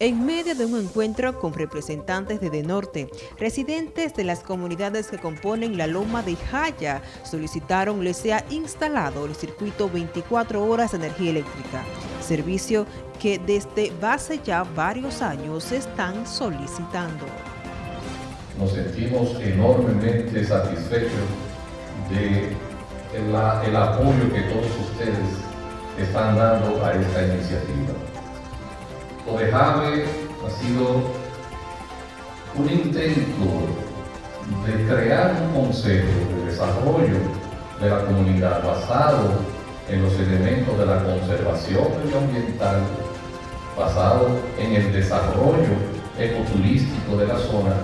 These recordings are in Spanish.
En medio de un encuentro con representantes de Norte, residentes de las comunidades que componen la Loma de Jaya solicitaron les sea instalado el circuito 24 horas de energía eléctrica, servicio que desde hace ya varios años están solicitando. Nos sentimos enormemente satisfechos de el apoyo que todos ustedes están dando a esta iniciativa. Odejave ha sido un intento de crear un consejo de desarrollo de la comunidad basado en los elementos de la conservación medioambiental, basado en el desarrollo ecoturístico de la zona,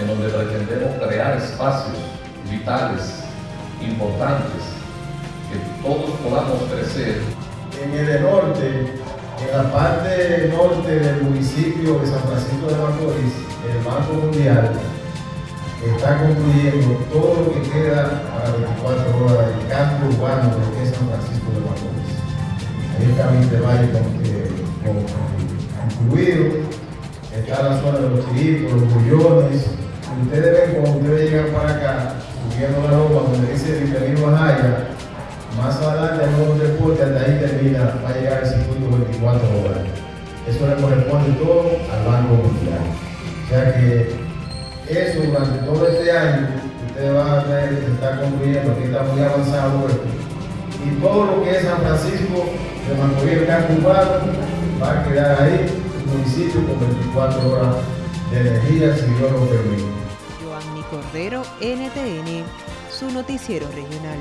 en donde pretendemos crear espacios vitales, importantes, que todos podamos crecer. En el norte en la parte norte del municipio de San Francisco de Macorís, el Banco Mundial está concluyendo todo lo que queda para 24 horas del cambio urbano de San Francisco de Macorís. Ahí está Valle concluido, está la zona de los chiritos, los bullones. Ustedes ven cuando ustedes llegan para acá, subiendo la ropa, donde dice Bienvenido a Jaya, más adelante hay un deporte, hasta ahí termina, va a llegar el 24 horas. Eso le corresponde todo al Banco Mundial. O sea que eso durante todo este año, ustedes van a ver que se está concluyendo, aquí está muy avanzado esto. Y todo lo que es San Francisco de Macorís, Campo Urbano, va a quedar ahí, el municipio con 24 horas de energía, si Dios lo permite. Joanny Cordero, NTN, su noticiero regional.